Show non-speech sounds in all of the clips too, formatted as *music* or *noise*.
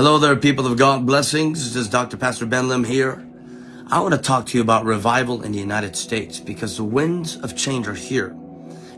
Hello there, people of God. Blessings. This is Dr. Pastor Ben Lim here. I want to talk to you about revival in the United States because the winds of change are here.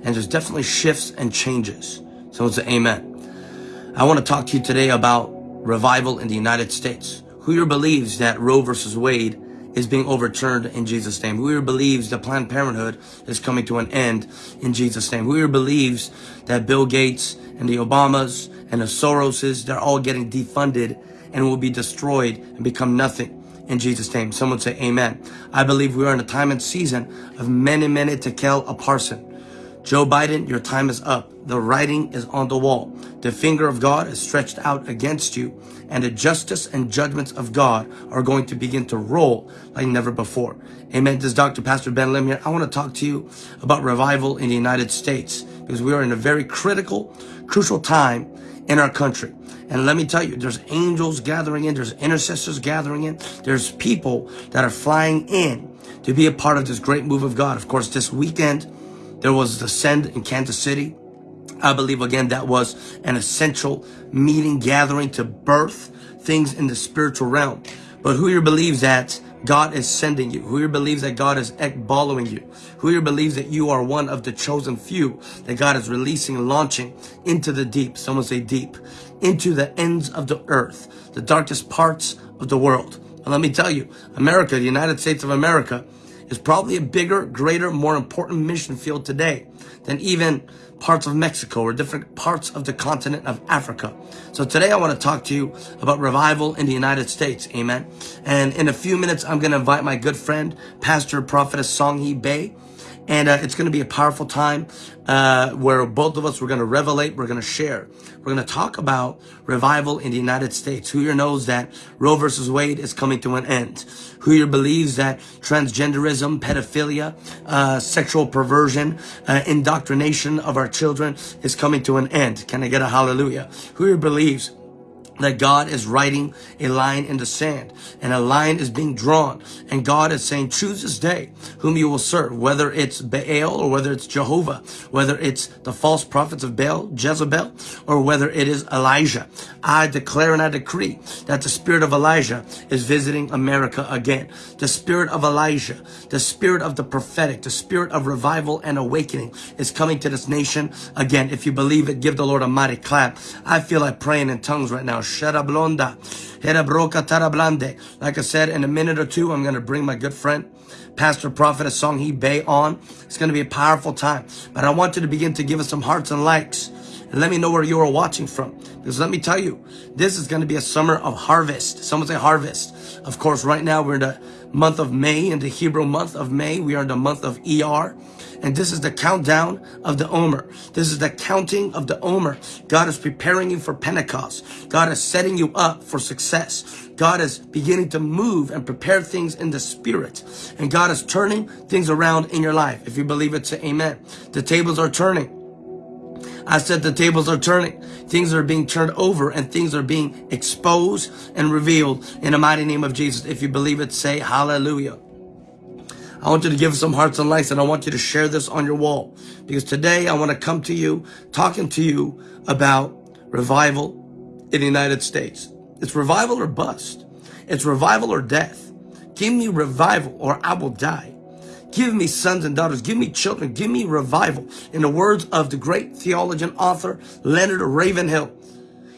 And there's definitely shifts and changes. Someone say amen. I want to talk to you today about revival in the United States. Who here believes that Roe versus Wade is being overturned in Jesus' name? Who here believes that Planned Parenthood is coming to an end in Jesus' name? Who here believes that Bill Gates and the Obamas and the Soroses, they're all getting defunded and will be destroyed and become nothing in Jesus' name. Someone say amen. I believe we are in a time and season of many, many to kill a parson. Joe Biden, your time is up. The writing is on the wall. The finger of God is stretched out against you and the justice and judgments of God are going to begin to roll like never before. Amen. This is Dr. Pastor Ben Lim here. I want to talk to you about revival in the United States because we are in a very critical, crucial time in our country. And let me tell you, there's angels gathering in, there's intercessors gathering in, there's people that are flying in to be a part of this great move of God. Of course, this weekend, there was the Send in Kansas City. I believe, again, that was an essential meeting, gathering to birth things in the spiritual realm. But who here believes that God is sending you? Who here believes that God is following you? Who here believes that you are one of the chosen few that God is releasing and launching into the deep? Someone say deep. Into the ends of the earth, the darkest parts of the world. And let me tell you, America, the United States of America, is probably a bigger, greater, more important mission field today than even parts of Mexico or different parts of the continent of Africa. So today I want to talk to you about revival in the United States. Amen. And in a few minutes, I'm going to invite my good friend, Pastor Prophetess Song Hee Bae. And uh, it's going to be a powerful time uh, where both of us, we're going to revelate, we're going to share. We're going to talk about revival in the United States. Who here knows that Roe versus Wade is coming to an end? Who here believes that transgenderism, pedophilia, uh, sexual perversion, uh, indoctrination of our children is coming to an end? Can I get a hallelujah? Who here believes that God is writing a line in the sand and a line is being drawn. And God is saying choose this day whom you will serve whether it's Baal or whether it's Jehovah whether it's the false prophets of Baal Jezebel or whether it is Elijah. I declare and I decree that the spirit of Elijah is visiting America again. The spirit of Elijah the spirit of the prophetic the spirit of revival and awakening is coming to this nation again. If you believe it give the Lord a mighty clap. I feel like praying in tongues right now Sherablonda. Like I said, in a minute or two, I'm going to bring my good friend, Pastor Prophet Song Hee Bae on. It's going to be a powerful time. But I want you to begin to give us some hearts and likes. And let me know where you are watching from. Because let me tell you, this is going to be a summer of harvest. Someone say harvest. Of course, right now we're in the month of May, in the Hebrew month of May. We are in the month of ER. And this is the countdown of the Omer. This is the counting of the Omer. God is preparing you for Pentecost. God is setting you up for success. God is beginning to move and prepare things in the spirit. And God is turning things around in your life. If you believe it, say amen. The tables are turning. I said the tables are turning. Things are being turned over and things are being exposed and revealed in the mighty name of Jesus. If you believe it, say hallelujah. I want you to give some hearts and likes and I want you to share this on your wall because today I want to come to you talking to you about revival in the United States. It's revival or bust. It's revival or death. Give me revival or I will die. Give me sons and daughters. Give me children. Give me revival. In the words of the great theologian author Leonard Ravenhill,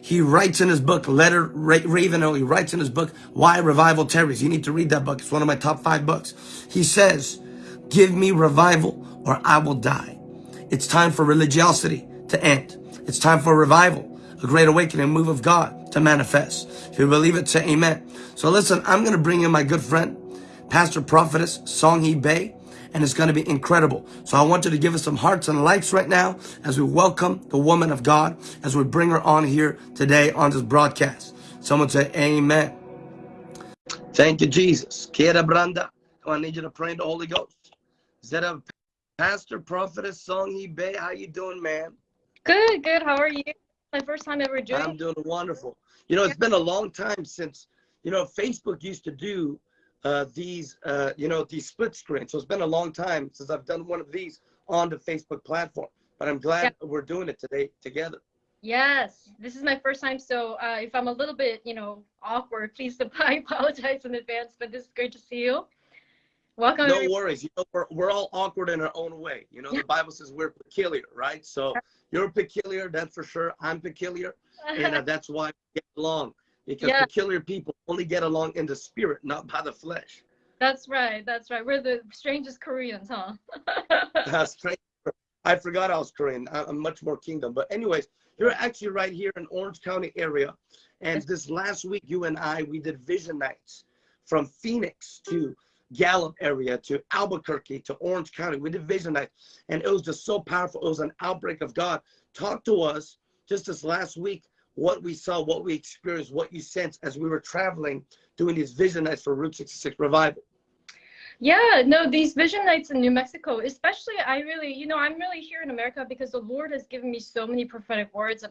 he writes in his book, Leonard Ravenhill, he writes in his book, Why Revival Tarries. You need to read that book. It's one of my top five books. He says, give me revival or I will die. It's time for religiosity to end. It's time for revival, a great awakening, move of God to manifest. If you believe it, say amen. So listen, I'm going to bring in my good friend, Pastor Prophetess Song Hee Bae and it's going to be incredible. So I want you to give us some hearts and likes right now as we welcome the woman of God, as we bring her on here today on this broadcast. Someone say amen. Thank you, Jesus. Kiera Branda. I need you to pray in the Holy Ghost. Is that a pastor, prophetess, Song Hee Bae? How you doing, man? Good, good. How are you? My first time ever joining. I'm doing wonderful. You know, it's been a long time since, you know, Facebook used to do uh, these, uh, you know, these split screens. So it's been a long time since I've done one of these on the Facebook platform, but I'm glad yeah. we're doing it today together. Yes, this is my first time, so uh, if I'm a little bit, you know, awkward, please *laughs* I apologize in advance. But this is great to see you. Welcome. No worries. You know, we're, we're all awkward in our own way. You know, the Bible says we're peculiar, right? So you're peculiar, that's for sure. I'm peculiar, and uh, *laughs* that's why we get along. Because yeah. peculiar people only get along in the spirit, not by the flesh. That's right. That's right. We're the strangest Koreans, huh? *laughs* That's strange. I forgot I was Korean. I'm much more kingdom. But anyways, you're actually right here in Orange County area. And this last week, you and I, we did vision nights from Phoenix to Gallup area to Albuquerque to Orange County. We did vision nights. And it was just so powerful. It was an outbreak of God. Talk to us just this last week, what we saw, what we experienced, what you sensed as we were traveling, doing these vision nights for Route 66 Revival. Yeah, no, these vision nights in New Mexico, especially, I really, you know, I'm really here in America because the Lord has given me so many prophetic words.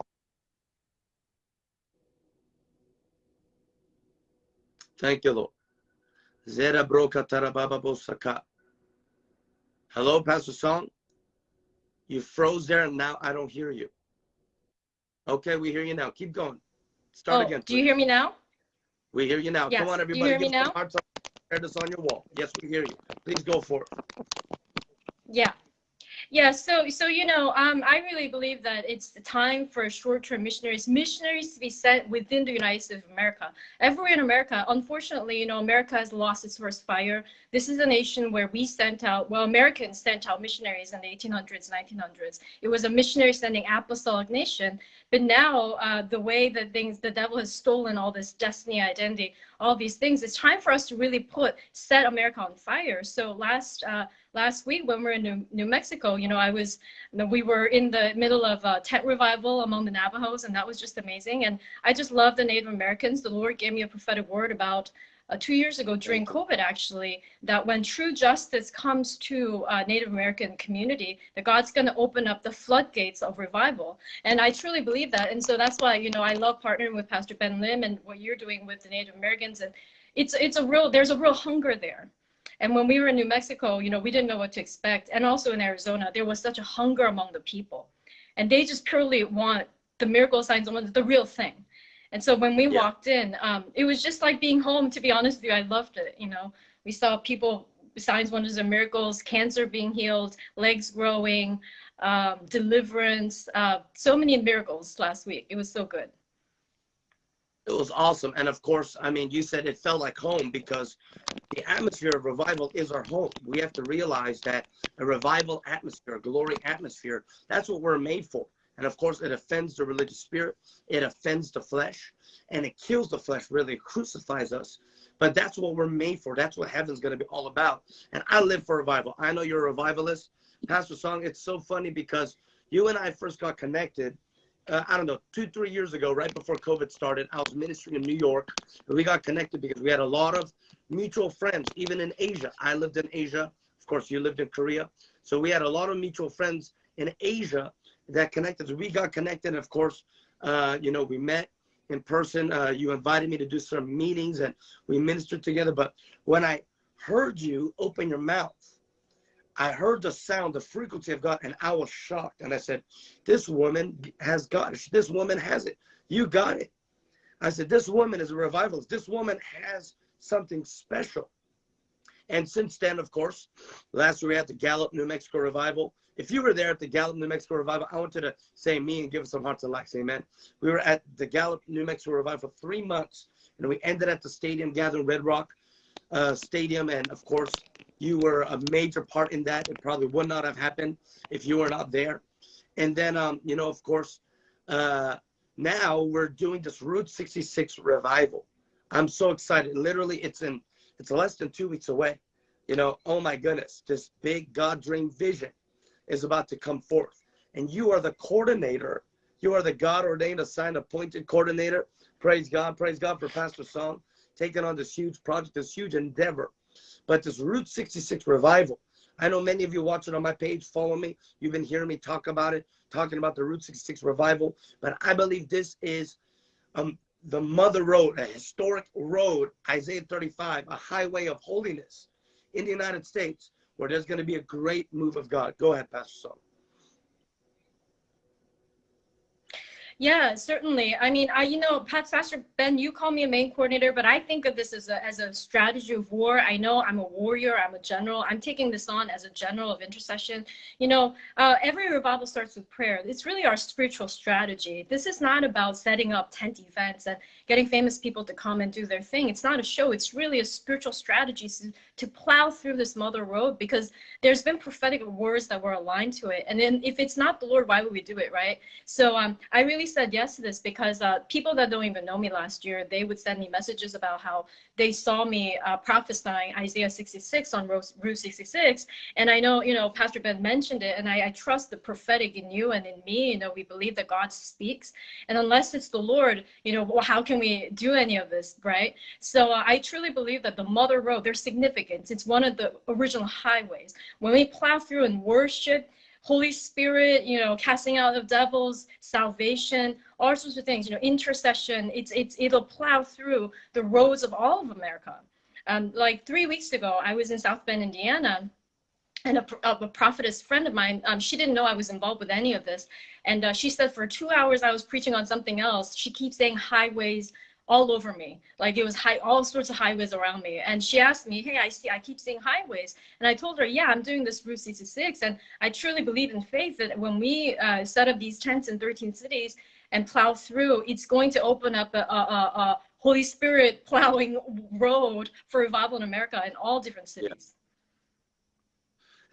Thank you, Lord. Zera broka tarababa bosaka. Hello, Pastor Song. You froze there, and now I don't hear you. Okay, we hear you now. Keep going. Start oh, again. Please. Do you hear me now? We hear you now. Yes. Come on, everybody. Do you hear me now? this on your wall. Yes, we hear you. Please go for it. Yeah. Yeah, so so you know, um, I really believe that it's the time for short-term missionaries, missionaries to be sent within the United States of America. Everywhere in America, unfortunately, you know, America has lost its first fire. This is a nation where we sent out, well, Americans sent out missionaries in the 1800s, 1900s. It was a missionary sending apostolic nation. But now, uh, the way that things, the devil has stolen all this destiny, identity, all these things, it's time for us to really put set America on fire. So last. Uh, last week when we were in New, New Mexico, you know, I was, we were in the middle of a tent revival among the Navajos, and that was just amazing. And I just love the Native Americans. The Lord gave me a prophetic word about uh, two years ago during COVID, actually, that when true justice comes to uh, Native American community, that God's going to open up the floodgates of revival. And I truly believe that. And so that's why, you know, I love partnering with Pastor Ben Lim and what you're doing with the Native Americans. And it's, it's a real, there's a real hunger there. And when we were in New Mexico, you know, we didn't know what to expect. And also in Arizona, there was such a hunger among the people. And they just purely want the miracle signs, and the real thing. And so when we yeah. walked in, um, it was just like being home, to be honest with you. I loved it. You know, we saw people, signs, wonders, and miracles, cancer being healed, legs growing, um, deliverance, uh, so many miracles last week. It was so good it was awesome. And of course, I mean, you said it felt like home because the atmosphere of revival is our home. We have to realize that a revival atmosphere, a glory atmosphere, that's what we're made for. And of course, it offends the religious spirit, it offends the flesh, and it kills the flesh, really crucifies us. But that's what we're made for. That's what heaven's going to be all about. And I live for revival. I know you're a revivalist. Pastor Song, it's so funny because you and I first got connected uh, I don't know, two, three years ago, right before COVID started, I was ministering in New York. We got connected because we had a lot of mutual friends, even in Asia. I lived in Asia. Of course, you lived in Korea. So we had a lot of mutual friends in Asia that connected. So we got connected. Of course, uh, you know, we met in person. Uh, you invited me to do some meetings and we ministered together. But when I heard you open your mouth I heard the sound, the frequency of God, and I was shocked. And I said, This woman has got it. This woman has it. You got it. I said, This woman is a revivalist. This woman has something special. And since then, of course, last year we had the Gallup, New Mexico revival. If you were there at the Gallup, New Mexico revival, I want to say me and give some hearts and likes. Amen. We were at the Gallup, New Mexico revival for three months, and we ended at the stadium gathering Red Rock uh, Stadium. And of course, you were a major part in that. It probably would not have happened if you were not there. And then, um, you know, of course, uh, now we're doing this Route 66 revival. I'm so excited. Literally, it's in it's less than two weeks away. You know, oh my goodness, this big God dream vision is about to come forth. And you are the coordinator. You are the God ordained, assigned, appointed coordinator. Praise God. Praise God for Pastor Song taking on this huge project, this huge endeavor but this Route 66 revival. I know many of you watching on my page, follow me. You've been hearing me talk about it, talking about the Route 66 revival. But I believe this is um, the mother road, a historic road, Isaiah 35, a highway of holiness in the United States, where there's going to be a great move of God. Go ahead, Pastor Song. Yeah, certainly. I mean, I you know, Pastor Ben, you call me a main coordinator, but I think of this as a as a strategy of war. I know I'm a warrior, I'm a general. I'm taking this on as a general of intercession. You know, uh, every revival starts with prayer. It's really our spiritual strategy. This is not about setting up tent events and getting famous people to come and do their thing. It's not a show. It's really a spiritual strategy to, plow through this mother road because there's been prophetic words that were aligned to it. And then if it's not the Lord, why would we do it, right? So um, I really said yes to this because uh, people that don't even know me last year, they would send me messages about how they saw me uh, prophesying Isaiah 66 on Route 66. And I know, you know, Pastor Ben mentioned it, and I, I trust the prophetic in you and in me. You know, we believe that God speaks. And unless it's the Lord, you know, well, how can we do any of this, right? So uh, I truly believe that the Mother Road, there's significance. It's one of the original highways. When we plow through and worship, Holy Spirit, you know, casting out of devils, salvation, all sorts of things, you know, intercession, it's, it's, it'll plow through the roads of all of America. Um, like three weeks ago, I was in South Bend, Indiana, and a, a prophetess friend of mine, um, she didn't know I was involved with any of this. And uh, she said for two hours I was preaching on something else. She keeps saying highways, all over me. Like it was high, all sorts of highways around me. And she asked me, hey, I see, I keep seeing highways. And I told her, yeah, I'm doing this Route 66. And I truly believe in faith that when we uh, set up these tents in 13 cities and plow through, it's going to open up a, a, a Holy Spirit plowing road for revival in America in all different cities.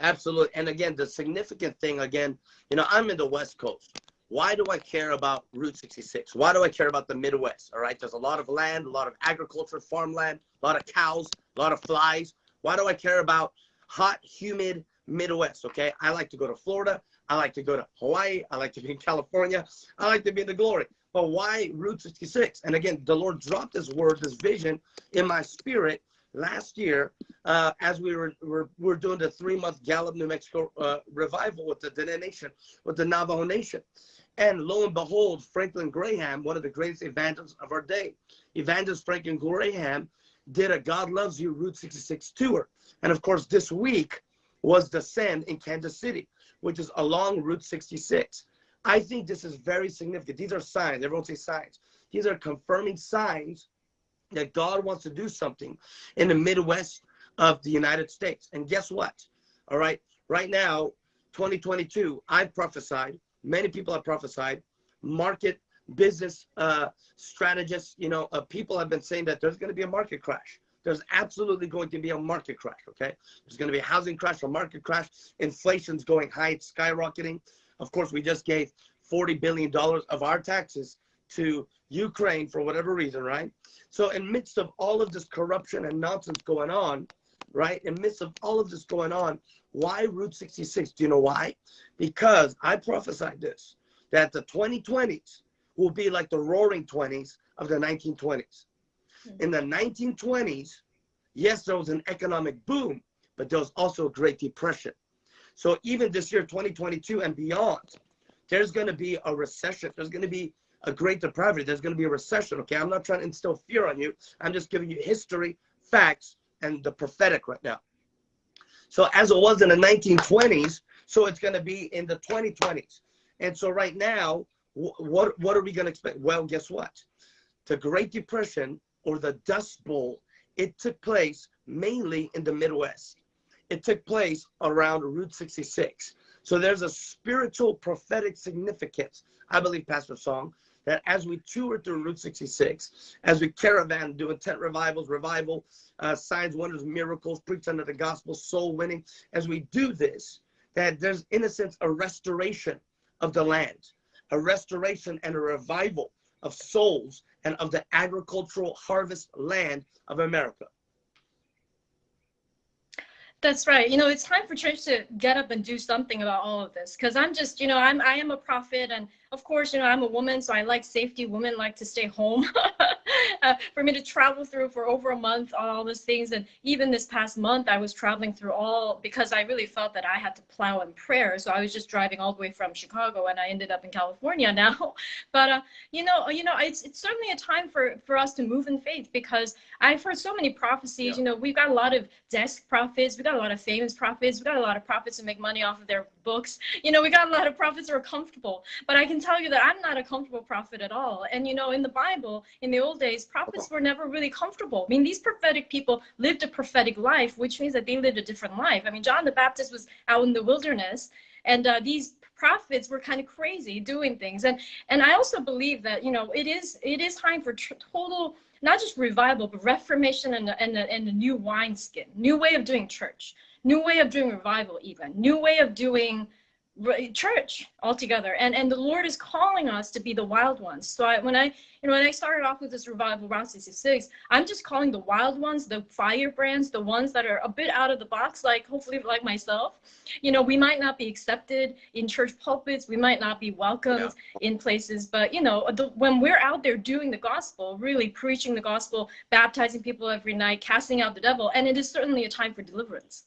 Yeah. Absolutely. And again, the significant thing, again, you know, I'm in the West Coast. Why do I care about Route 66? Why do I care about the Midwest? All right, there's a lot of land, a lot of agriculture, farmland, a lot of cows, a lot of flies. Why do I care about hot, humid Midwest? Okay, I like to go to Florida. I like to go to Hawaii. I like to be in *laughs* California. I like to be in the glory. But why Route 66? And again, the Lord dropped this word, this vision in my spirit last year uh, as we were, were, were doing the three month Gallup, New Mexico uh, revival with the Diné Nation, with the Navajo Nation. And lo and behold, Franklin Graham, one of the greatest evangelists of our day, Evangelist Franklin Graham, did a God Loves You Route 66 tour. And of course, this week was the Send in Kansas City, which is along Route 66. I think this is very significant. These are signs. Everyone say signs. These are confirming signs that God wants to do something in the Midwest of the United States. And guess what? All right. Right now, 2022, I've prophesied Many people have prophesied. Market business uh, strategists, you know, uh, people have been saying that there's going to be a market crash. There's absolutely going to be a market crash. Okay, there's going to be a housing crash, a market crash. Inflation's going high, it's skyrocketing. Of course, we just gave 40 billion dollars of our taxes to Ukraine for whatever reason, right? So, in midst of all of this corruption and nonsense going on, right? In midst of all of this going on, why Route 66? Do you know why? Because I prophesied this, that the 2020s will be like the roaring 20s of the 1920s. Hmm. In the 1920s, yes, there was an economic boom, but there was also a Great Depression. So even this year, 2022 and beyond, there's going to be a recession. There's going to be a great depravity. There's going to be a recession. Okay, I'm not trying to instill fear on you. I'm just giving you history, facts, and the prophetic right now. So as it was in the 1920s, so it's going to be in the 2020s. And so right now, what what are we going to expect? Well, guess what? The Great Depression or the Dust Bowl, it took place mainly in the Midwest. It took place around Route 66. So there's a spiritual prophetic significance, I believe, Pastor Song, that as we tour through Route 66, as we caravan doing tent revivals, revival, uh, signs, wonders, miracles, preach under the gospel, soul winning, as we do this, that there's in a sense a restoration of the land, a restoration and a revival of souls and of the agricultural harvest land of America. That's right. You know, it's time for church to get up and do something about all of this. Because I'm just, you know, I'm I am a prophet, and of course, you know, I'm a woman, so I like safety. Women like to stay home. *laughs* uh, for me to travel through for over a month on all those things. And even this past month, I was traveling through all because I really felt that I had to plow in prayer. So I was just driving all the way from Chicago and I ended up in California *laughs* now. But, uh, you know, you know, it's, it's certainly a time for, for us to move in faith because I've heard so many prophecies. Yeah. You know, we've got a lot of desk prophets, we've got a lot of famous prophets, we've got a lot of prophets who make money off of their books. You know, we got a lot of prophets who are comfortable, but I can tell you that I'm not a comfortable prophet at all. And you know, in the Bible, in the old days, prophets were never really comfortable. I mean, these prophetic people lived a prophetic life, which means that they lived a different life. I mean, John the Baptist was out in the wilderness, and uh, these prophets were kind of crazy doing things. And and I also believe that you know it is it is time for total not just revival, but reformation and, and, and a new wineskin, new way of doing church, new way of doing revival, even new way of doing church altogether. And and the lord is calling us to be the wild ones. So I, when i you know when i started off with this revival route 66 i'm just calling the wild ones the firebrands the ones that are a bit out of the box like hopefully like myself. You know we might not be accepted in church pulpits. We might not be welcomed yeah. in places. But you know the, when we're out there doing the gospel really preaching the gospel baptizing people every night casting out the devil and it is certainly a time for deliverance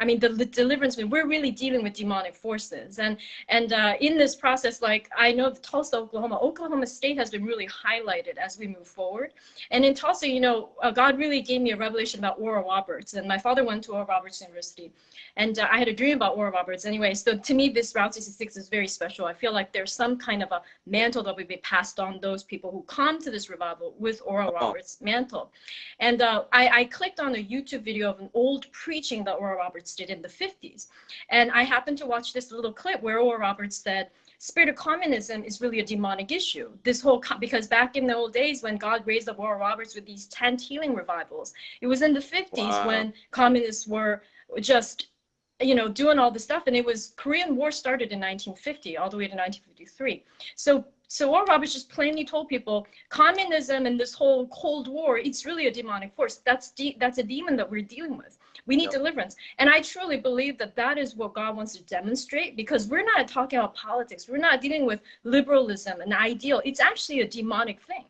I mean, the, the deliverance, we're really dealing with demonic forces. And, and uh, in this process, like I know Tulsa, Oklahoma, Oklahoma State has been really highlighted as we move forward. And in Tulsa, you know, uh, God really gave me a revelation about Oral Roberts. And my father went to Oral Roberts University. And uh, I had a dream about Oral Roberts anyway. So to me, this Route 66 is very special. I feel like there's some kind of a mantle that will be passed on those people who come to this revival with Oral Roberts mantle. And uh, I, I clicked on a YouTube video of an old preaching that Oral Roberts Roberts did in the 50s. And I happened to watch this little clip where Oral Roberts said, spirit of communism is really a demonic issue. This whole, because back in the old days when God raised up Oral Roberts with these tent healing revivals, it was in the 50s wow. when communists were just you know, doing all this stuff. And it was Korean War started in 1950 all the way to 1953. So so Oral Roberts just plainly told people communism and this whole Cold War, it's really a demonic force. That's that's a demon that we're dealing with. We need yep. deliverance. And I truly believe that that is what God wants to demonstrate because we're not talking about politics. We're not dealing with liberalism and ideal. It's actually a demonic thing.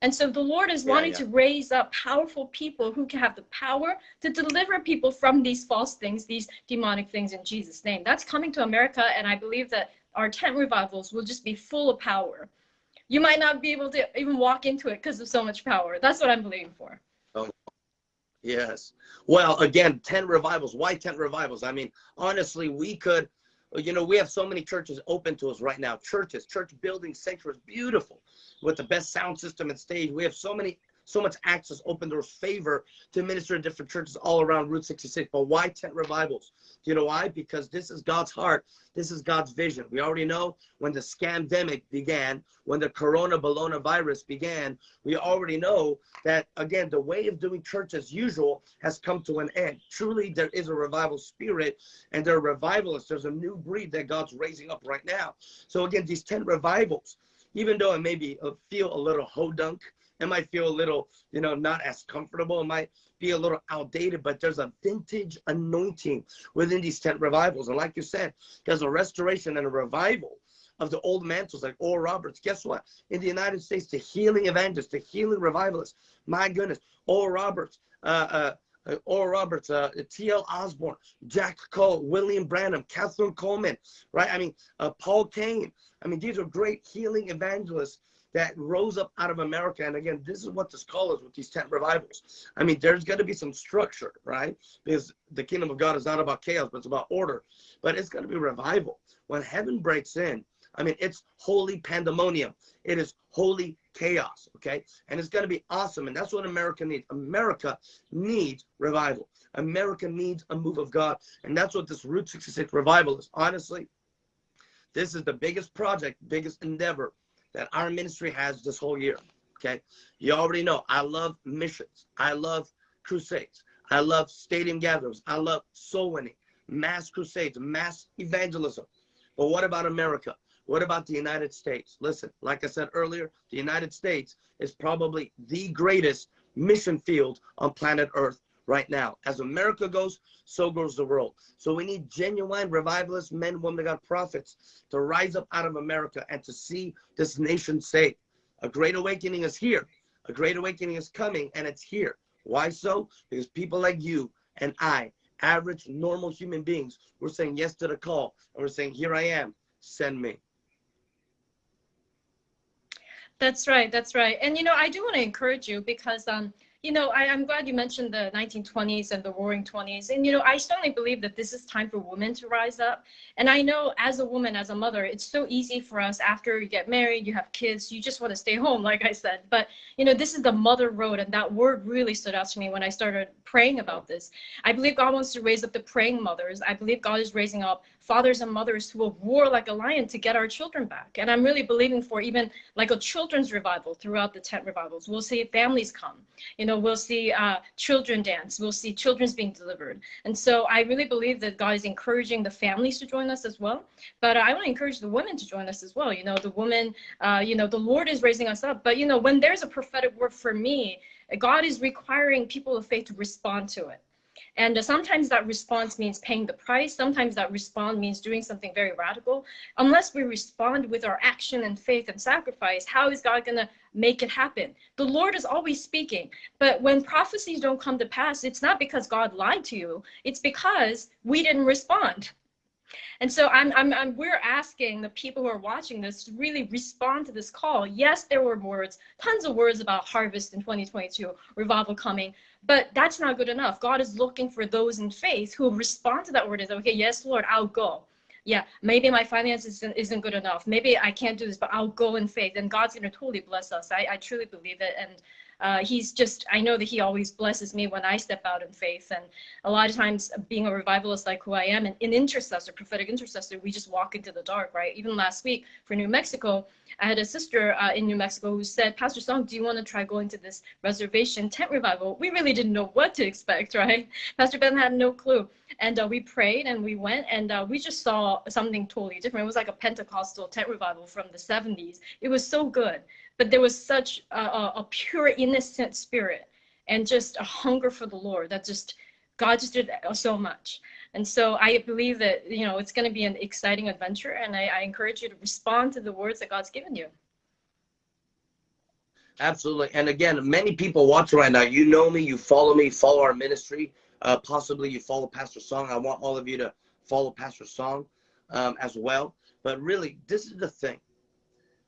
And so the Lord is yeah, wanting yeah. to raise up powerful people who can have the power to deliver people from these false things, these demonic things in Jesus' name. That's coming to America. And I believe that our tent revivals will just be full of power. You might not be able to even walk into it because of so much power. That's what I'm believing for. Yes. Well, again, tent revivals. Why tent revivals? I mean, honestly, we could, you know, we have so many churches open to us right now. Churches, church buildings, sanctuaries, beautiful, with the best sound system and stage. We have so many so much access, open doors, favor to minister to different churches all around Route 66. But why tent revivals? Do you know why? Because this is God's heart. This is God's vision. We already know when the scamdemic began, when the corona bologna virus began, we already know that, again, the way of doing church as usual has come to an end. Truly, there is a revival spirit and there are revivalists. There's a new breed that God's raising up right now. So again, these tent revivals, even though it maybe uh, feel a little hodunk, it might feel a little, you know, not as comfortable. It might be a little outdated, but there's a vintage anointing within these tent revivals. And like you said, there's a restoration and a revival of the old mantles like Oral Roberts. Guess what? In the United States, the healing evangelists, the healing revivalists, my goodness, Oral Roberts, uh, uh, Oral Roberts, uh, T.L. Osborn, Jack Coe, William Branham, Kathryn Kuhlman, right? I mean, uh, Paul Cain. I mean, these are great healing evangelists that rose up out of America. And again, this is what this call is with these tent revivals. I mean, there's going to be some structure, right? Because the kingdom of God is not about chaos, but it's about order. But it's going to be revival. When heaven breaks in, I mean, it's holy pandemonium. It is holy chaos, okay? And it's going to be awesome. And that's what America needs. America needs revival. America needs a move of God. And that's what this Route 66 revival is. Honestly, this is the biggest project, biggest endeavor that our ministry has this whole year. Okay. You already know I love missions. I love crusades. I love stadium gatherings. I love soul winning, mass crusades, mass evangelism. But what about America? What about the United States? Listen, like I said earlier, the United States is probably the greatest mission field on planet Earth right now. As America goes, so goes the world. So we need genuine revivalist men, women, God prophets to rise up out of America and to see this nation saved. A great awakening is here. A great awakening is coming and it's here. Why so? Because people like you and I, average, normal human beings, we're saying yes to the call and we're saying, here I am, send me. That's right. That's right. And, you know, I do want to encourage you because, um, you know, I, am glad you mentioned the 1920s and the roaring 20s. And, you know, I certainly believe that this is time for women to rise up. And I know as a woman, as a mother, it's so easy for us after you get married, you have kids, you just want to stay home, like I said. But, you know, this is the mother road. And that word really stood out to me when I started praying about this. I believe God wants to raise up the praying mothers. I believe God is raising up fathers and mothers who will roar like a lion to get our children back. And I'm really believing for even like a children's revival throughout the tent revivals. We'll see families come. You know, we'll see uh, children dance. We'll see children's being delivered. And so I really believe that God is encouraging the families to join us as well. But I want to encourage the women to join us as well. You know, the woman, uh, you know, the Lord is raising us up. But, you know, when there's a prophetic word for me, God is requiring people of faith to respond to it. And sometimes that response means paying the price. Sometimes that response means doing something very radical. Unless we respond with our action and faith and sacrifice, how is God going to make it happen? The Lord is always speaking. But when prophecies don't come to pass, it's not because God lied to you. It's because we didn't respond. And so I'm, I'm, I'm, we're asking the people who are watching this to really respond to this call. Yes, there were words, tons of words about harvest in 2022, revival coming, but that's not good enough. God is looking for those in faith who respond to that word and say, okay, yes, Lord, I'll go. Yeah, maybe my finances isn't, isn't good enough. Maybe I can't do this, but I'll go in faith. And God's going to totally bless us. I, I truly believe it. And uh, he's just, I know that he always blesses me when I step out in faith. And a lot of times, being a revivalist like who I am, and an intercessor, prophetic intercessor, we just walk into the dark, right? Even last week for New Mexico, I had a sister uh, in New Mexico who said, Pastor Song, do you want to try going to this reservation tent revival? We really didn't know what to expect, *laughs* right? Pastor Ben had no clue. And uh, we prayed and we went and uh, we just saw something totally different. It was like a Pentecostal tent revival from the 70s. It was so good but there was such a, a, pure innocent spirit and just a hunger for the lord that just god just did so much. And so i believe that you know it's going to be an exciting adventure and I, I encourage you to respond to the words that god's given you. Absolutely. And again many people watching right now. You know me you follow me follow our ministry. Uh, possibly you follow pastor song. I want all of you to follow pastor song um, as well. But really this is the thing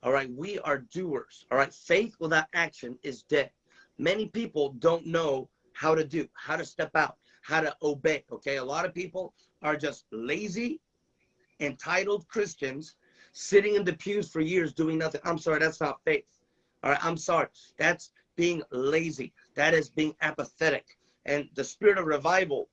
all right, we are doers. All right, faith without action is dead. Many people don't know how to do, how to step out, how to obey. Okay, a lot of people are just lazy, entitled Christians sitting in the pews for years doing nothing. I'm sorry, that's not faith. All right, I'm sorry. That's being lazy. That is being apathetic. And the spirit of revival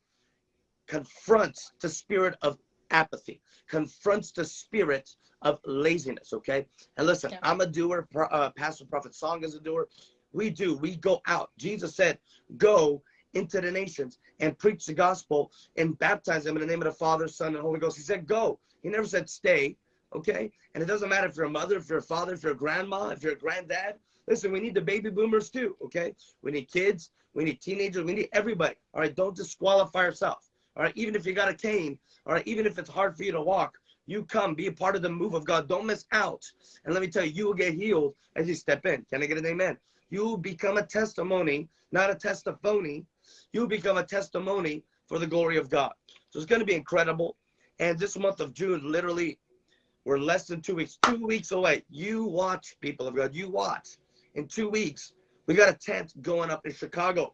confronts the spirit of apathy, confronts the spirit of laziness, okay? And listen, yeah. I'm a doer, uh, Pastor Prophet Song is a doer. We do, we go out. Jesus said, go into the nations and preach the gospel and baptize them in the name of the Father, Son, and Holy Ghost. He said, go. He never said stay, okay? And it doesn't matter if you're a mother, if you're a father, if you're a grandma, if you're a granddad. Listen, we need the baby boomers too, okay? We need kids, we need teenagers, we need everybody. All right, don't disqualify yourself. All right, even if you got a cane, all right, even if it's hard for you to walk, you come, be a part of the move of God. Don't miss out. And let me tell you, you will get healed as you step in. Can I get an amen? You become a testimony, not a testimony. You become a testimony for the glory of God. So it's going to be incredible. And this month of June, literally, we're less than two weeks, two weeks away. You watch, people of God, you watch. In two weeks, we got a tent going up in Chicago.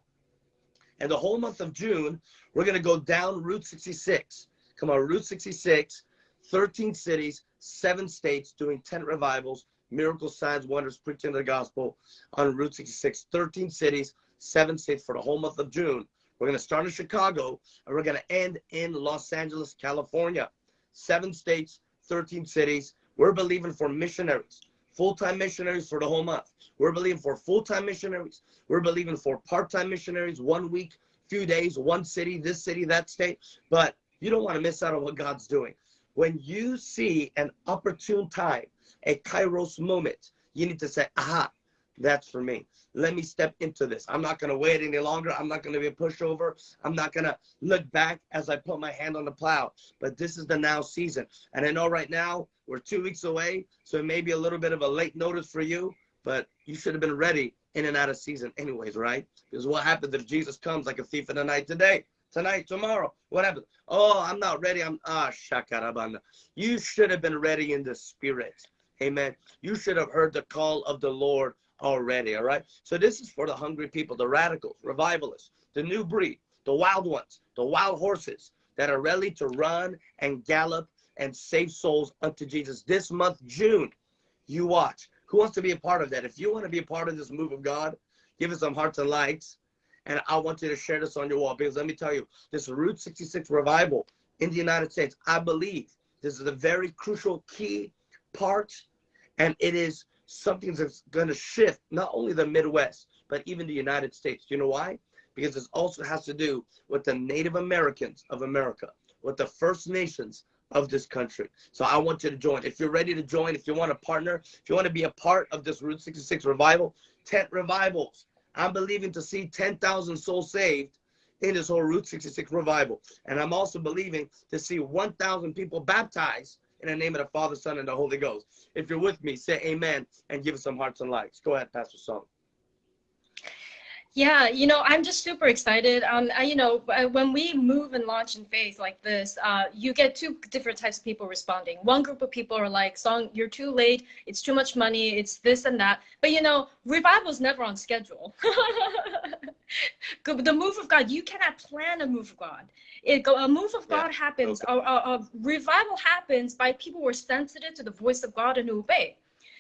And the whole month of June, we're going to go down Route 66. Come on, Route 66 13 cities, seven states doing tent revivals, miracles, signs, wonders, preaching the gospel on Route 66. 13 cities, seven states for the whole month of June. We're going to start in Chicago and we're going to end in Los Angeles, California. Seven states, 13 cities. We're believing for missionaries, full time missionaries for the whole month. We're believing for full time missionaries. We're believing for part time missionaries, one week, few days, one city, this city, that state. But you don't want to miss out on what God's doing. When you see an opportune time, a kairos moment, you need to say, aha, that's for me. Let me step into this. I'm not going to wait any longer. I'm not going to be a pushover. I'm not going to look back as I put my hand on the plow. But this is the now season. And I know right now we're two weeks away. So it may be a little bit of a late notice for you, but you should have been ready in and out of season anyways, right? Because what happens if Jesus comes like a thief in the night today? Tonight, tomorrow, whatever. Oh, I'm not ready. I'm ah shakarabanda. You should have been ready in the spirit. Amen. You should have heard the call of the Lord already. All right. So this is for the hungry people, the radicals, revivalists, the new breed, the wild ones, the wild horses that are ready to run and gallop and save souls unto Jesus. This month, June, you watch. Who wants to be a part of that? If you want to be a part of this move of God, give us some hearts and likes. And I want you to share this on your wall because let me tell you, this Route 66 revival in the United States, I believe this is a very crucial key part. And it is something that's going to shift not only the Midwest, but even the United States. You know why? Because this also has to do with the Native Americans of America, with the First Nations of this country. So I want you to join. If you're ready to join, if you want to partner, if you want to be a part of this Route 66 revival, tent revivals. I'm believing to see 10,000 souls saved in this whole Route 66 revival. And I'm also believing to see 1,000 people baptized in the name of the Father, Son, and the Holy Ghost. If you're with me, say amen and give us some hearts and likes. Go ahead, Pastor Song. Yeah, you know, I'm just super excited. Um, I, you know, when we move and launch in faith like this, uh, you get two different types of people responding. One group of people are like, "Song, you're too late. It's too much money. It's this and that." But you know, revival is never on schedule. *laughs* the move of God, you cannot plan a move of God. It, a move of God yeah. happens. Okay. A, a, a revival happens by people who are sensitive to the voice of God and who obey.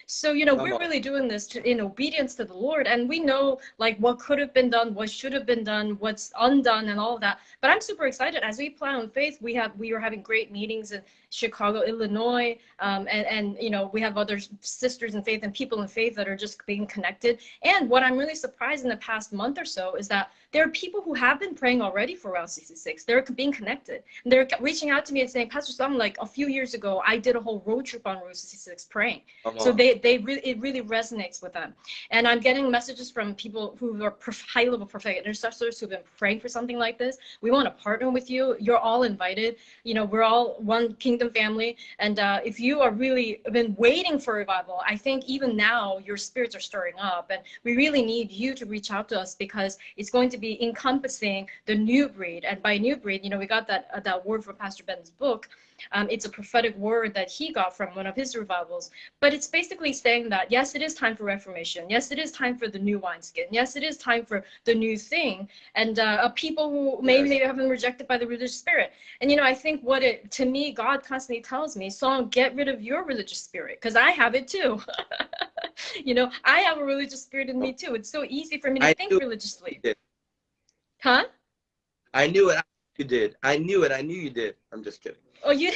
So, you know, we're really doing this to, in obedience to the Lord. And we know like what could have been done, what should have been done, what's undone and all of that. But I'm super excited as we plan on faith. We have, we are having great meetings in Chicago, Illinois. Um, and, and, you know, we have other sisters in faith and people in faith that are just being connected. And what I'm really surprised in the past month or so is that there are people who have been praying already for Route 66. They're being connected. And They're reaching out to me and saying, Pastor Song, like a few years ago, I did a whole road trip on Route 66 praying. Uh-huh. So they, they really, it really resonates with them. And I'm getting messages from people who are high level prophetic intercessors who've been praying for something like this. We want to partner with you. You're all invited. You know, we're all one kingdom family. And uh, if you are really been waiting for revival, I think even now your spirits are stirring up. And we really need you to reach out to us because it's going to be encompassing the new breed. And by new breed, you know, we got that uh, that word from Pastor Ben's book. Um, it's a prophetic word that he got from one of his revivals. But it's basically saying that, yes, it is time for reformation. Yes, it is time for the new wineskin. Yes, it is time for the new thing. And uh, people who maybe yes. have been rejected by the religious spirit. And, you know, I think what it, to me, God constantly tells me, so get rid of your religious spirit, because I have it too. *laughs* you know, I have a religious spirit in me too. It's so easy for me to I think religiously. Huh? I knew it. You did. I knew it. I knew you did. I'm just kidding. Oh, you,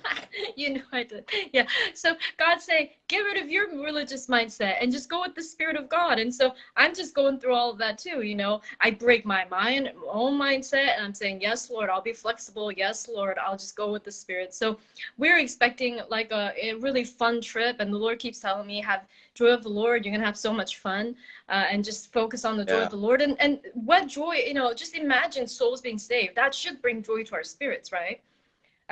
*laughs* you know I did. Yeah. So God say, get rid of your religious mindset and just go with the spirit of God. And so I'm just going through all of that too. You know, I break my mind, my own mindset, and I'm saying, yes, Lord, I'll be flexible. Yes, Lord, I'll just go with the spirit. So we're expecting like a, a really fun trip, and the Lord keeps telling me, have joy of the Lord. You're gonna have so much fun, uh, and just focus on the joy yeah. of the Lord. And and what joy, you know, just imagine souls being saved. That should bring joy to our spirits, right?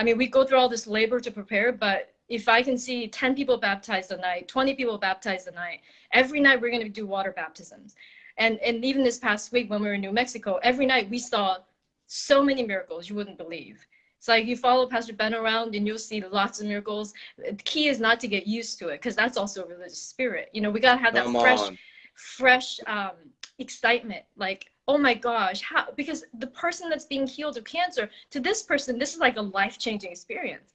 I mean, we go through all this labor to prepare, but if I can see 10 people baptized a night, 20 people baptized a night, every night we're going to do water baptisms. And, and even this past week when we were in New Mexico, every night we saw so many miracles you wouldn't believe. It's like you follow Pastor Ben around and you'll see lots of miracles. The key is not to get used to it because that's also a religious spirit. You know, we got to have that Come fresh, on. fresh um, excitement. Like, oh my gosh, how, because the person that's being healed of cancer, to this person, this is like a life-changing experience.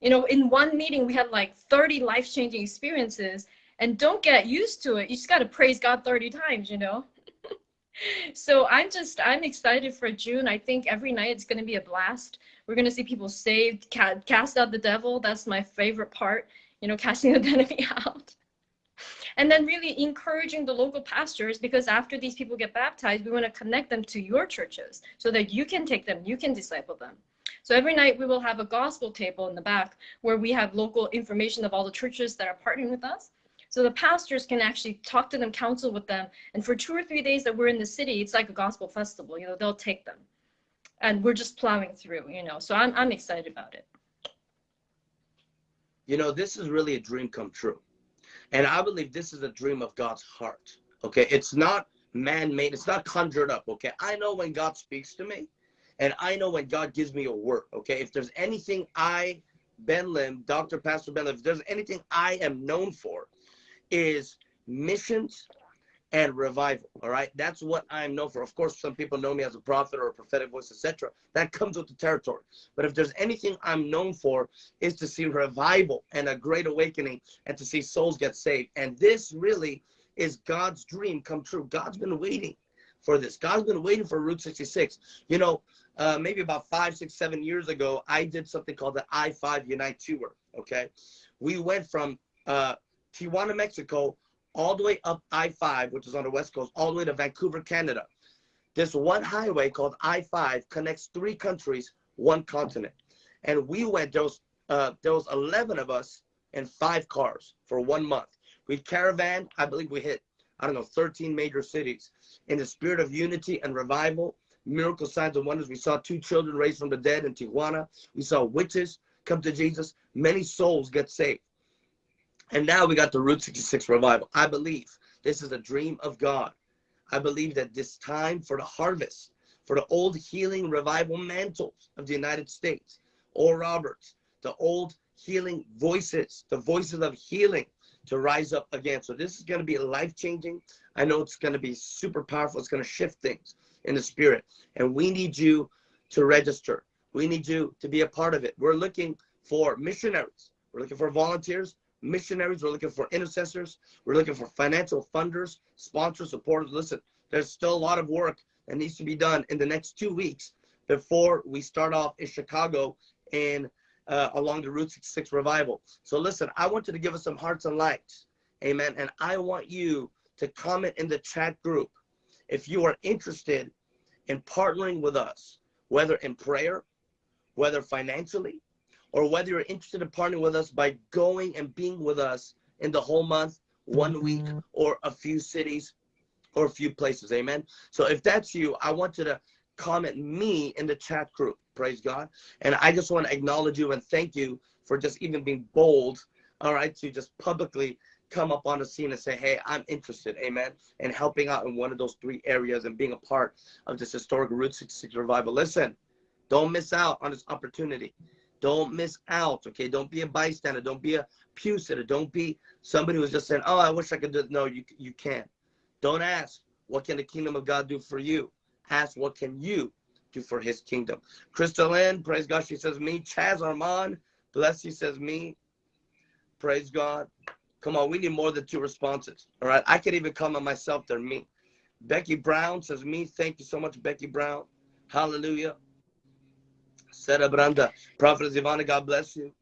You know, in one meeting, we had like 30 life-changing experiences and don't get used to it. You just got to praise God 30 times, you know? *laughs* so I'm just, I'm excited for June. I think every night it's going to be a blast. We're going to see people saved, cast out the devil. That's my favorite part, you know, *laughs* casting the enemy out and then really encouraging the local pastors because after these people get baptized we want to connect them to your churches so that you can take them you can disciple them. So every night we will have a gospel table in the back where we have local information of all the churches that are partnering with us. So the pastors can actually talk to them counsel with them and for two or three days that we're in the city it's like a gospel festival you know they'll take them. And we're just plowing through you know so i'm, I'm excited about it. You know this is really a dream come true and I believe this is a dream of God's heart. Okay. It's not man made, it's not conjured up. Okay. I know when God speaks to me, and I know when God gives me a word. Okay. If there's anything I, Ben Lim, Dr. Pastor Ben Lim, if there's anything I am known for, is missions and revival. All right, that's what I'm known for. Of course, some people know me as a prophet or a prophetic voice, etc. That comes with the territory. But if there's anything I'm known for, is to see revival and a great awakening, and to see souls get saved. And this really is God's dream come true. God's been waiting for this. God's been waiting for Route 66. You know, uh, maybe about five, six, seven years ago, I did something called the I-5 Unite Tour. Okay, we went from uh, Tijuana, Mexico, all the way up I-5, which is on the west coast, all the way to Vancouver, Canada. This one highway called I-5 connects three countries, one continent. And we went, there was, uh, there was 11 of us in five cars for one month. We caravan, I believe we hit, I don't know, 13 major cities. In the spirit of unity and revival, miracle signs and wonders. We saw two children raised from the dead in Tijuana. We saw witches come to Jesus. Many souls get saved. And now we got the Route 66 revival. I believe this is a dream of God. I believe that this time for the harvest, for the old healing revival mantles of the United States, oh, Oral Roberts, the old healing voices, the voices of healing to rise up again. So this is going to be life changing. I know it's going to be super powerful. It's going to shift things in the spirit. And we need you to register. We need you to be a part of it. We're looking for missionaries. We're looking for volunteers missionaries. We're looking for intercessors. We're looking for financial funders, sponsors, supporters. Listen, there's still a lot of work that needs to be done in the next two weeks before we start off in Chicago and uh, along the Route 66 revival. So listen, I want you to give us some hearts and lights, Amen. And I want you to comment in the chat group if you are interested in partnering with us, whether in prayer, whether financially, or whether you're interested in partnering with us by going and being with us in the whole month, one week, mm-hmm. or a few cities or a few places. Amen. So if that's you, I want you to comment me in the chat group. Praise God. And I just want to acknowledge you and thank you for just even being bold, all right, to just publicly come up on the scene and say, hey, I'm interested, amen, and helping out in one of those three areas and being a part of this historic Route 66 revival. Listen, don't miss out on this opportunity. Don't miss out, okay? Don't be a bystander. Don't be a pew sitter. Don't be somebody who's just saying, oh, I wish I could do No, you, you can't. Don't ask, what can the kingdom of God do for you? Ask, what can you do for his kingdom? Crystal Lynn, praise God, she says me. Chaz Armand, bless you, says me. Praise God. Come on, we need more than two responses. All right, I could even come on myself. They're me. Becky Brown says me. Thank you so much, Becky Brown. Hallelujah. Sarah Branda. Prophet Ivana, God bless you.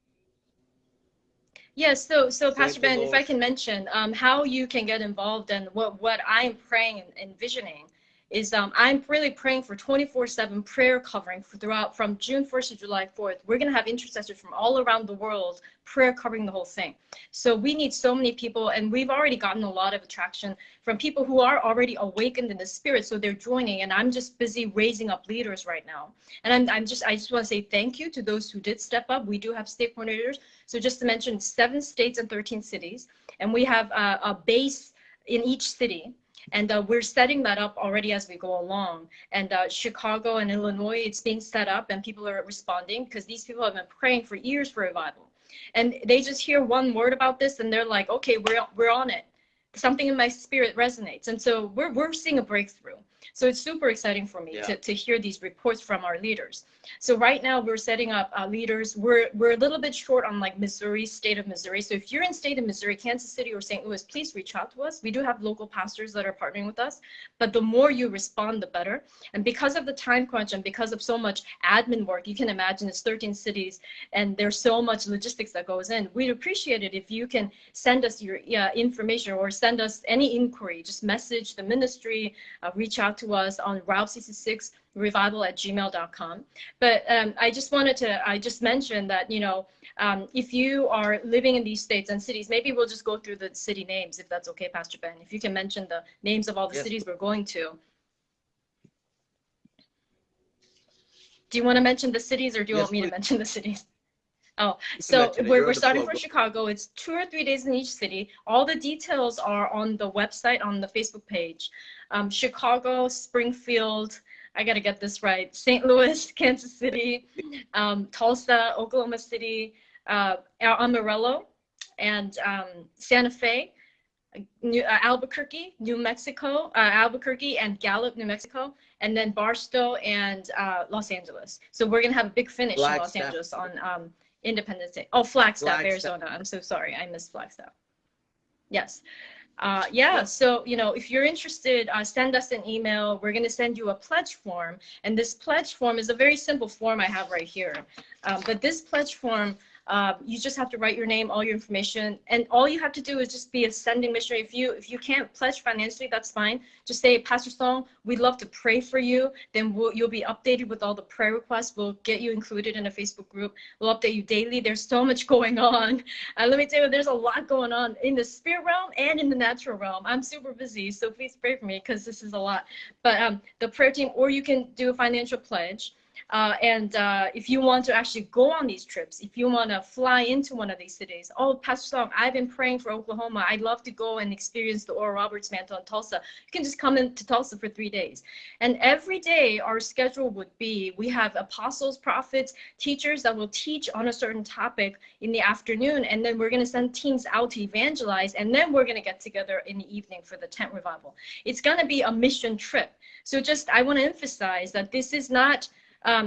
Yes, so so Pastor Ben, if I can mention um, how you can get involved and what what I'm praying and envisioning is um, I'm really praying for 24/7 prayer covering throughout from June 1st to July 4th. We're gonna have intercessors from all around the world prayer covering the whole thing. So we need so many people, and we've already gotten a lot of attraction from people who are already awakened in the spirit. So they're joining, and I'm just busy raising up leaders right now. And I'm, I'm just I just want to say thank you to those who did step up. We do have state coordinators. So just to mention, seven states and 13 cities, and we have a, a base in each city and uh, we're setting that up already as we go along. And uh, Chicago and Illinois, it's being set up and people are responding because these people have been praying for years for revival. And they just hear one word about this and they're like, okay, we're, we're on it. Something in my spirit resonates. And so we're, we're seeing a breakthrough. So it's super exciting for me yeah. to, to hear these reports from our leaders. So right now we're setting up uh, leaders. We're, we're a little bit short on like Missouri, state of Missouri. So if you're in state of Missouri, Kansas City or St. Louis, please reach out to us. We do have local pastors that are partnering with us, but the more you respond, the better. And because of the time crunch and because of so much admin work, you can imagine it's 13 cities and there's so much logistics that goes in. We'd appreciate it if you can send us your yeah, information or send us any inquiry, just message the ministry, uh, reach out to us on Route 66 revival at gmail.com. But um, I just wanted to, I just mentioned that, you know, um, if you are living in these states and cities, maybe we'll just go through the city names, if that's okay, Pastor Ben. If you can mention the names of all the yes. cities we're going to. Do you want to mention the cities or do you yes, want me please. to mention the cities? Oh, so we're, we're starting for Chicago. It's two or three days in each city. All the details are on the website, on the Facebook page. Um, Chicago, Springfield, I got to get this right, St. Louis, *laughs* Kansas City, um, Tulsa, Oklahoma City, uh, Amarillo, and um, Santa Fe, New, uh, Albuquerque, New Mexico, uh, Albuquerque and Gallup, New Mexico, and then Barstow and uh, Los Angeles. So we're gonna have a big finish in Los Angeles on um, Independence Day. Oh, Flagstaff, Flagstaff. Arizona. I'm so sorry, I missed Flagstaff. Yes. Uh, yeah, so you know, if you're interested, uh, send us an email. We're gonna send you a pledge form, and this pledge form is a very simple form I have right here. Um, but this pledge form, um, you just have to write your name, all your information, and all you have to do is just be a sending missionary. If you if you can't pledge financially, that's fine. Just say, Pastor Song, we'd love to pray for you. Then we'll, you'll be updated with all the prayer requests. We'll get you included in a Facebook group. We'll update you daily. There's so much *laughs* going on. Uh, let me tell you, there's a lot going on in the spirit realm and in the natural realm. I'm super busy, so please pray for me because this is a lot. But um, the prayer team, or you can do a financial pledge. Uh, and uh, if you want to actually go on these trips, if you want to fly into one of these cities, oh, Pastor Song, I've been praying for Oklahoma. I'd love to go and experience the Oral Roberts mantle in Tulsa. You can just come into Tulsa for three days. And every day, our schedule would be we have apostles, prophets, teachers that will teach on a certain topic in the afternoon. And then we're going to send teams out to evangelize. And then we're going to get together in the evening for the tent revival. It's going to be a mission trip. So just, I want to emphasize that this is not um,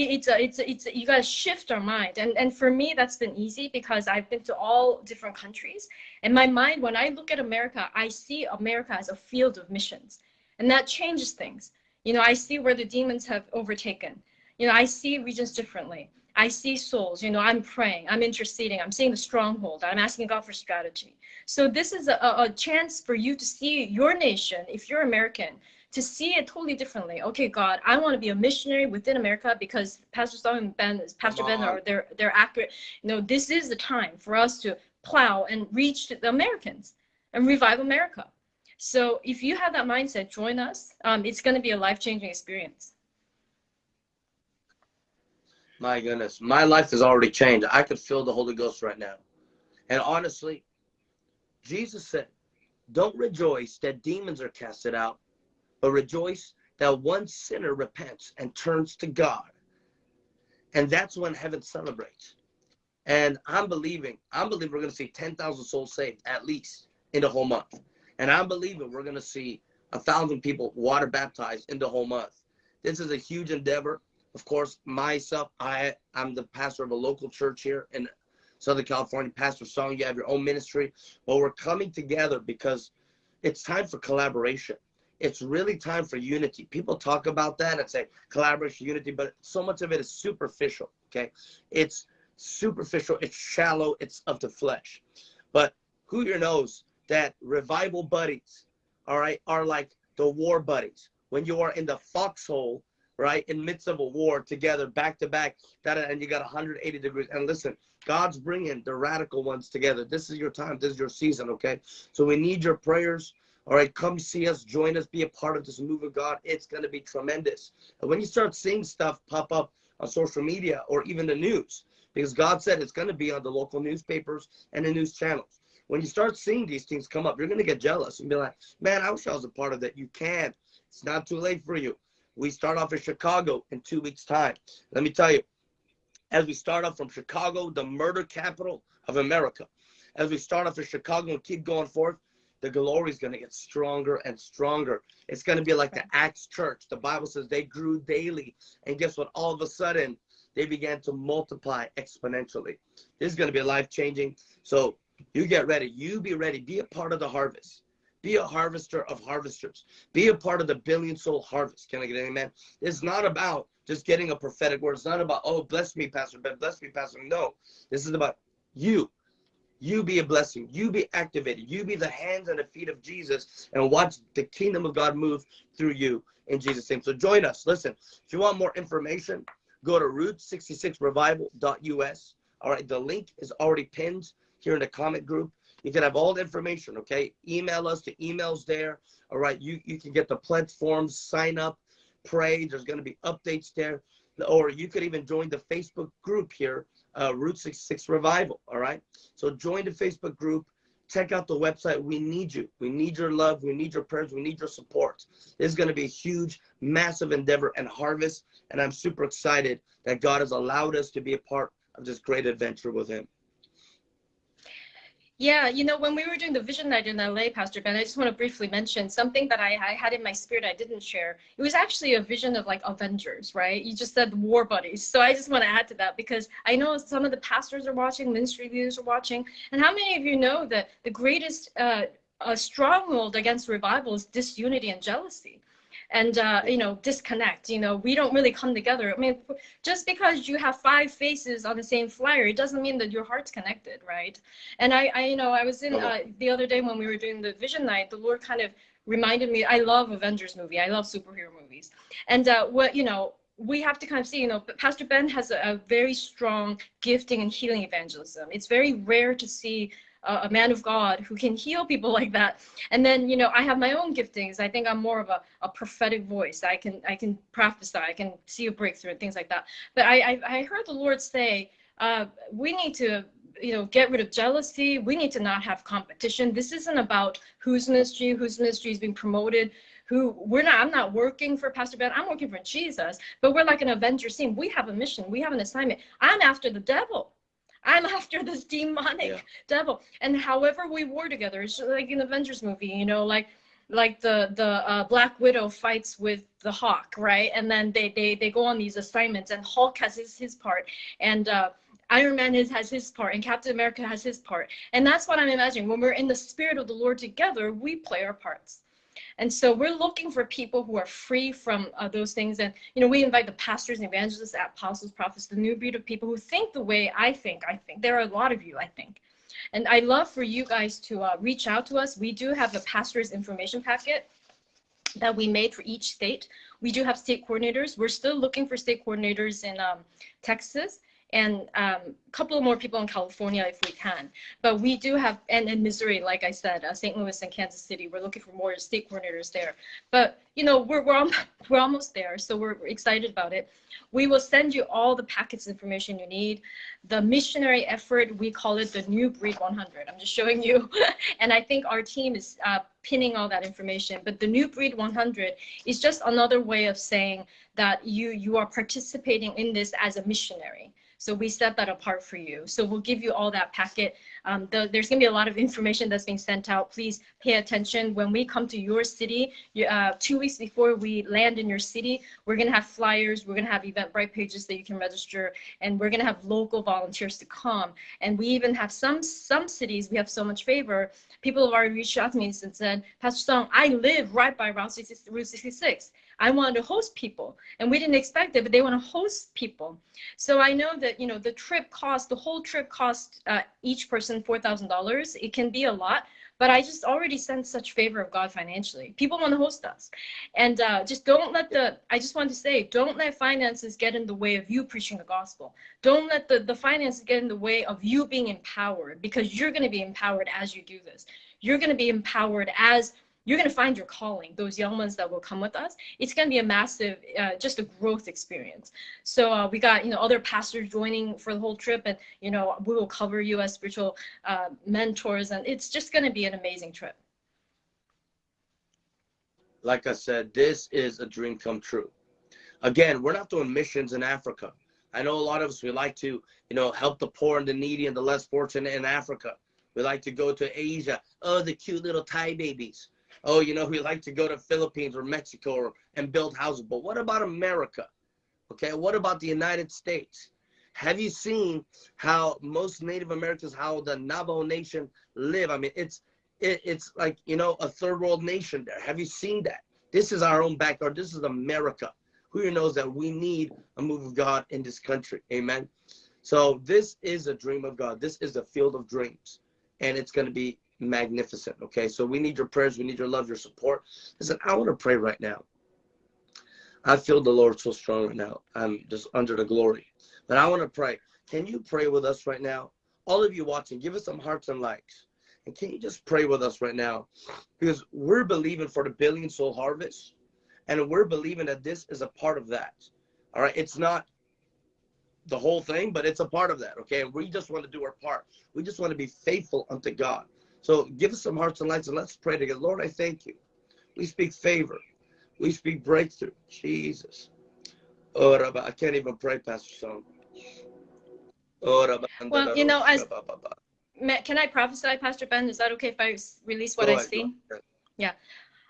it- it's a, it's a, it's a, you got to shift our mind. And, and for me, that's been easy because I've been to all different countries. And my mind, when I look at America, I see America as a field of missions. And that changes things. You know, I see where the demons have overtaken. You know, I see regions differently. I see souls. You know, I'm praying, I'm interceding, I'm seeing the stronghold, I'm asking God for strategy. So this is a a chance for you to see your nation, if you're American, to see it totally differently. Okay, God, I want to be a missionary within America because Pastor Song and Ben, Pastor Ben are they're they're accurate. You know, this is the time for us to plow and reach the Americans and revive America. So if you have that mindset, join us. Um, it's going to be a life changing experience. My goodness, my life has already changed. I could feel the Holy Ghost right now. And honestly, Jesus said, Don't rejoice that demons are casted out, but rejoice that one sinner repents and turns to God. And that's when heaven celebrates. And I'm believing, I'm believing we're going to see 10,000 souls saved at least in the whole month. And I'm believing we're going to see a thousand people water baptized in the whole month. This is a huge endeavor of course, myself, I I'm the pastor of a local church here in Southern California. Pastor Song, you have your own ministry. Well, we're coming together because it's time for collaboration. It's really time for unity. People talk about that and say collaboration, unity, but so much of it is superficial. Okay, it's superficial. It's shallow. It's of the flesh. But who here knows that revival buddies, all right, are like the war buddies. When you are in the foxhole right in midst of a war together back to back that and you got 180 degrees and listen god's bringing the radical ones together this is your time this is your season okay so we need your prayers all right come see us join us be a part of this move of god. It's going to be tremendous. And when you start seeing stuff pop up on social media or even the news because god said it's going to be on the local newspapers and the news channels. When you start seeing these things come up you're going to get jealous and be like man i wish i was a part of that. You can. It's not too late for you. We start off in Chicago in two weeks' time. Let me tell you, as we start off from Chicago, the murder capital of America, as we start off in Chicago and keep going forth, the glory is going to get stronger and stronger. It's going to be like the Acts church. The Bible says they grew daily. And guess what? All of a sudden, they began to multiply exponentially. This is going to be life changing. So you get ready. You be ready. Be a part of the harvest. Be a harvester of harvesters. Be a part of the billion soul harvest. Can I get an amen? It's not about just getting a prophetic word. It's not about, oh, bless me, Pastor Ben, bless me, Pastor. No, this is about you. You be a blessing. You be activated. You be the hands and the feet of Jesus and watch the kingdom of God move through you in Jesus' name. So join us. Listen, if you want more information, go to route66revival.us. All right, the link is already pinned here in the comment group. You can have all the information, okay? Email us, the email's there. All right, you, you can get the pledge forms, sign up, pray. There's going to be updates there. Or you could even join the Facebook group here, uh, Route 66 Revival, all right? So join the Facebook group. Check out the website. We need you. We need your love. We need your prayers. We need your support. This is going to be a huge, massive endeavor and harvest. And I'm super excited that God has allowed us to be a part of this great adventure with Him. Yeah, you know, when we were doing the vision night in LA, Pastor Ben, I just want to briefly mention something that I, I had in my spirit I didn't share. It was actually a vision of like Avengers, right? You just said war buddies. So I just want to add to that because I know some of the pastors are watching, ministry leaders are watching. And how many of you know that the greatest uh, uh, stronghold against revival is disunity and jealousy? And uh, you know disconnect you know we don't really come together. I mean just because you have five faces on the same flyer it doesn't mean that your heart's connected right? And i, I you know i was in uh, the other day when we were doing the vision night the lord kind of reminded me i love avengers movie i love superhero movies. And uh, what you know we have to kind of see, you know, Pastor Ben has a, a, very strong gifting and healing evangelism. It's very rare to see a, man of God who can heal people like that. And then, you know, I have my own giftings. I think I'm more of a, a prophetic voice. I can I can prophesy. I can see a breakthrough and things like that. But I I, I heard the Lord say, uh, we need to you know get rid of jealousy we need to not have competition this isn't about whose ministry whose ministry is being promoted who we're not i'm not working for pastor ben i'm working for jesus but we're like an avenger team we have a mission we have an assignment i'm after the devil I'm after this demonic yeah. devil. And however we war together, it's like in the Avengers movie, you know, like like the the uh, Black Widow fights with the Hawk, right? And then they they they go on these assignments, and Hulk has his his part, and uh, Iron Man is, has his part, and Captain America has his part. And that's what I'm imagining. When we're in the spirit of the Lord together, we play our parts. And so we're looking for people who are free from uh, those things. And, you know, we invite the pastors and evangelists, apostles, prophets, the new breed of people who think the way I think. I think there are a lot of you, I think. And I love for you guys to uh, reach out to us. We do have a pastor's information packet that we made for each state. We do have state coordinators. We're still looking for state coordinators in um, Texas and um, a couple more people in California if we can. But we do have, and in Missouri, like I said, uh, St. Louis and Kansas City, we're looking for more state coordinators there. But you know, we're we're, *laughs* we're almost there, so we're excited about it. We will send you all the packets information you need. The missionary effort, we call it the New Breed 100. I'm just showing you, *laughs* and I think our team is uh, pinning all that information. But the New Breed 100 is just another way of saying that you you are participating in this as a missionary. So we set that apart for you. So we'll give you all that packet. Um, the, there's going to be a lot of information that's being sent out. Please pay attention. When we come to your city, uh, two weeks before we land in your city, we're going to have flyers. We're going to have Eventbrite pages that you can register. And we're going to have local volunteers to come. And we even have some, some cities, we have so much favor. People have already reached out to me and said, Pastor Song, I live right by Route 66. I wanted to host people and we didn't expect it, but they want to host people. So I know that, you know, the trip cost, the whole trip cost uh, each person $4,000. It can be a lot, but I just already sense such favor of God financially. People want to host us. And uh, just don't let the, I just want to say, don't let finances get in the way of you preaching the gospel. Don't let the, the finances get in the way of you being empowered because you're going to be empowered as you do this. You're going to be empowered as you're going to find your calling those young ones that will come with us. It's going to be a massive uh, just a growth experience. So uh, we got you know other pastors joining for the whole trip and you know we will cover you as spiritual uh, mentors and it's just going to be an amazing trip. Like i said this is a dream come true. Again we're not doing missions in africa. I know a lot of us we like to you know help the poor and the needy and the less fortunate in africa. We like to go to asia. Oh the cute little thai babies oh, you know, we like to go to Philippines or Mexico or, and build houses. But what about America? Okay, what about the United States? Have you seen how most Native Americans, how the Navajo Nation live? I mean, it's it, it's like you know a third world nation there. Have you seen that? This is our own backyard. This is America. Who knows that we need a move of God in this country? Amen. So this is a dream of God. This is a field of dreams, and it's going to be magnificent. Okay, so we need your prayers, we need your love, your support. Listen, I want to pray right now. I feel the Lord so strong right now. I'm just under the glory. But I want to pray. Can you pray with us right now? All of you watching, give us some hearts and likes. And can you just pray with us right now? Because we're believing for the billion soul harvest. And we're believing that this is a part of that. All right. It's not the whole thing, but it's a part of that. Okay. And we just want to do our part. We just want to be faithful unto God. So give us some hearts and lights and let's pray together. Lord, I thank you. We speak favor. We speak breakthrough. Jesus. Oh, Rabbi, I can't even pray, Pastor Song. Oh, Rabbi, well, you know, as Can I prophesy, Pastor Ben? Is that okay if I release what Go I ahead, see? go ahead.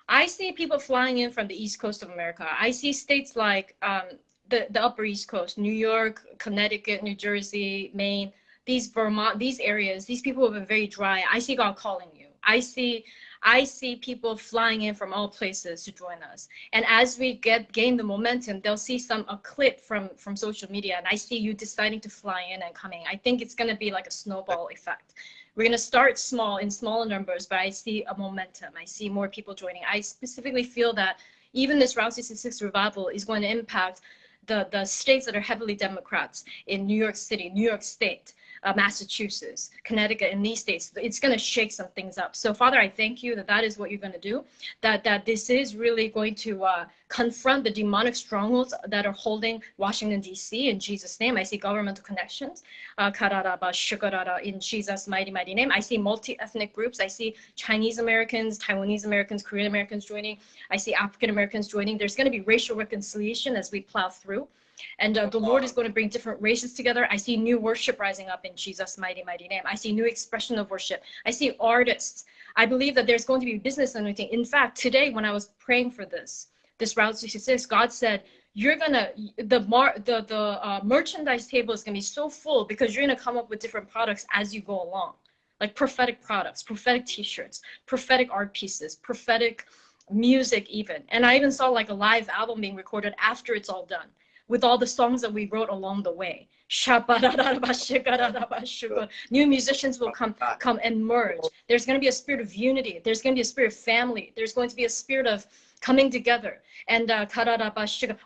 I see people flying in from the East Coast of America. I see states like um, the, the Upper East Coast, New York, Connecticut, New Jersey, Maine, these Vermont, these areas, these people have been very dry. I see God calling you. I see I see people flying in from all places to join us. And as we get gain the momentum, they'll see some a clip from from social media and I see you deciding to fly in and coming. I think it's gonna be like a snowball effect we're going to start small in smaller numbers, but I see a momentum. I see more people joining. I specifically feel that even this Route 66 revival is going to impact the, the states that are heavily Democrats in New York City, New York State, uh, Massachusetts, Connecticut, and these states. It's going to shake some things up. So, Father, I thank you that that is what you're going to do. That that this is really going to uh, confront the demonic strongholds that are holding Washington D.C. In Jesus' name, I see governmental connections. Uh, in Jesus' mighty, mighty name. I see multi-ethnic groups. I see Chinese Americans, Taiwanese Americans, Korean Americans joining. I see African Americans joining. There's going to be racial reconciliation as we plow through. And uh, the Lord is going to bring different races together. I see new worship rising up in Jesus' mighty, mighty name. I see new expression of worship. I see artists. I believe that there's going to be business anointing. In fact, today when I was praying for this, this Route 66, God said, you're gonna the mar the the uh, merchandise table is gonna be so full because you're gonna come up with different products as you go along, like prophetic products, prophetic T-shirts, prophetic art pieces, prophetic music even. And I even saw like a live album being recorded after it's all done with all the songs that we wrote along the way. New musicians will come come and merge. There's going to be a spirit of unity. There's going to be a spirit of family. There's going to be a spirit of coming together. And uh,